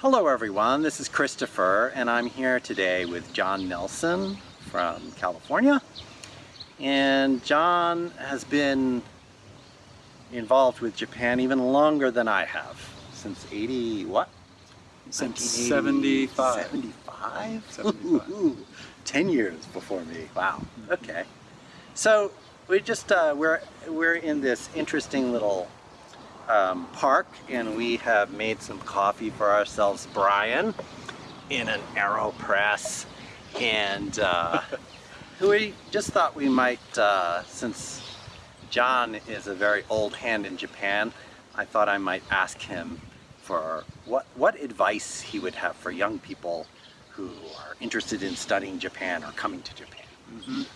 Hello everyone, this is Christopher and I'm here today with John Nelson from California. And John has been involved with Japan even longer than I have, since 80 what? Since 75. 75? 75. 10 years before me, wow, okay. So we just, uh, we're, we're in this interesting little um, park and we have made some coffee for ourselves, Brian, in an AeroPress. And uh, we just thought we might, uh, since John is a very old hand in Japan, I thought I might ask him for what, what advice he would have for young people who are interested in studying Japan or coming to Japan. Mm -hmm.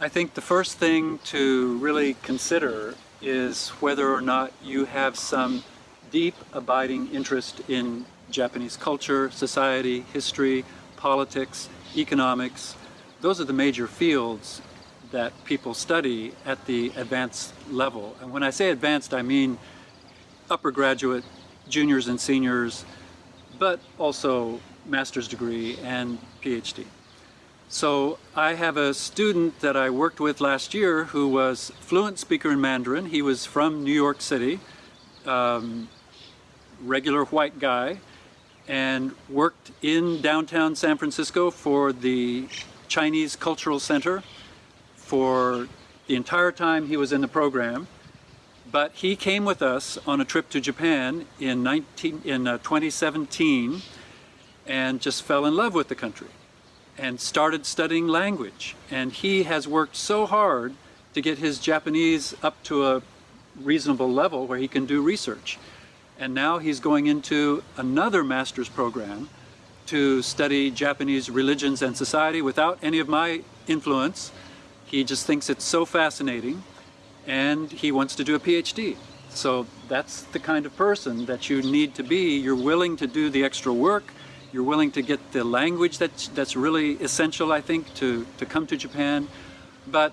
I think the first thing to really consider is whether or not you have some deep abiding interest in Japanese culture, society, history, politics, economics. Those are the major fields that people study at the advanced level. And when I say advanced, I mean upper graduate, juniors and seniors, but also master's degree and PhD. So I have a student that I worked with last year who was fluent speaker in Mandarin. He was from New York City, um, regular white guy, and worked in downtown San Francisco for the Chinese Cultural Center for the entire time he was in the program. But he came with us on a trip to Japan in, 19, in uh, 2017 and just fell in love with the country and started studying language. And he has worked so hard to get his Japanese up to a reasonable level where he can do research. And now he's going into another master's program to study Japanese religions and society without any of my influence. He just thinks it's so fascinating and he wants to do a PhD. So that's the kind of person that you need to be. You're willing to do the extra work, you're willing to get the language that's, that's really essential, I think, to, to come to Japan. But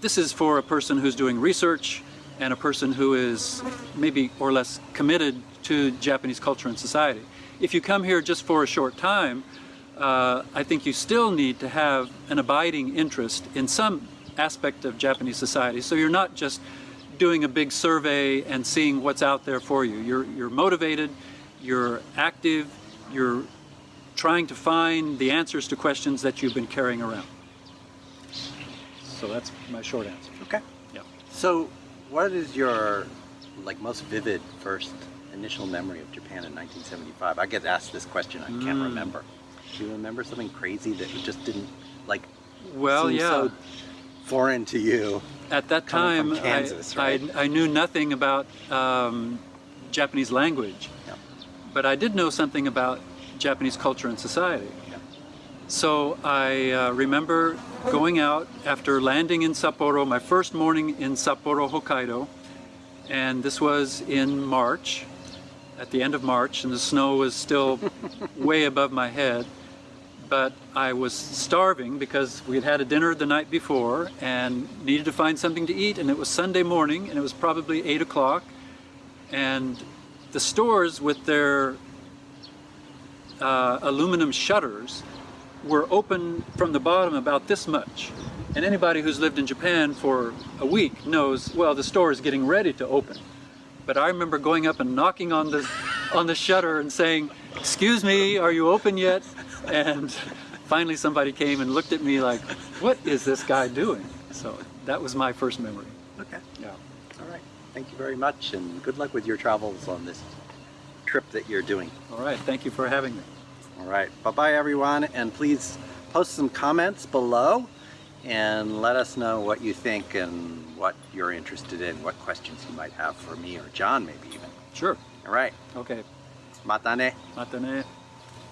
this is for a person who's doing research and a person who is maybe or less committed to Japanese culture and society. If you come here just for a short time, uh, I think you still need to have an abiding interest in some aspect of Japanese society. So you're not just doing a big survey and seeing what's out there for you. You're, you're motivated, you're active, you're trying to find the answers to questions that you've been carrying around. So that's my short answer. Okay. Yeah. So what is your like most vivid first initial memory of Japan in 1975? I get asked this question, I can't mm. remember. Do you remember something crazy that just didn't like well, yeah. so foreign to you? At that time, Kansas, I, right? I, I, knew nothing about um, Japanese language, yeah. but I did know something about Japanese culture and society. So I uh, remember going out after landing in Sapporo, my first morning in Sapporo, Hokkaido, and this was in March, at the end of March, and the snow was still way above my head. But I was starving because we had had a dinner the night before and needed to find something to eat, and it was Sunday morning, and it was probably 8 o'clock, and the stores with their uh, aluminum shutters were open from the bottom about this much. And anybody who's lived in Japan for a week knows, well, the store is getting ready to open. But I remember going up and knocking on the, on the shutter and saying, excuse me, are you open yet? And finally somebody came and looked at me like, what is this guy doing? So that was my first memory. Okay. Yeah. All right. Thank you very much and good luck with your travels on this trip that you're doing. All right, thank you for having me. All right, bye-bye everyone, and please post some comments below and let us know what you think and what you're interested in, what questions you might have for me or John maybe even. Sure. All right. Okay. Mata ne. Mata ne.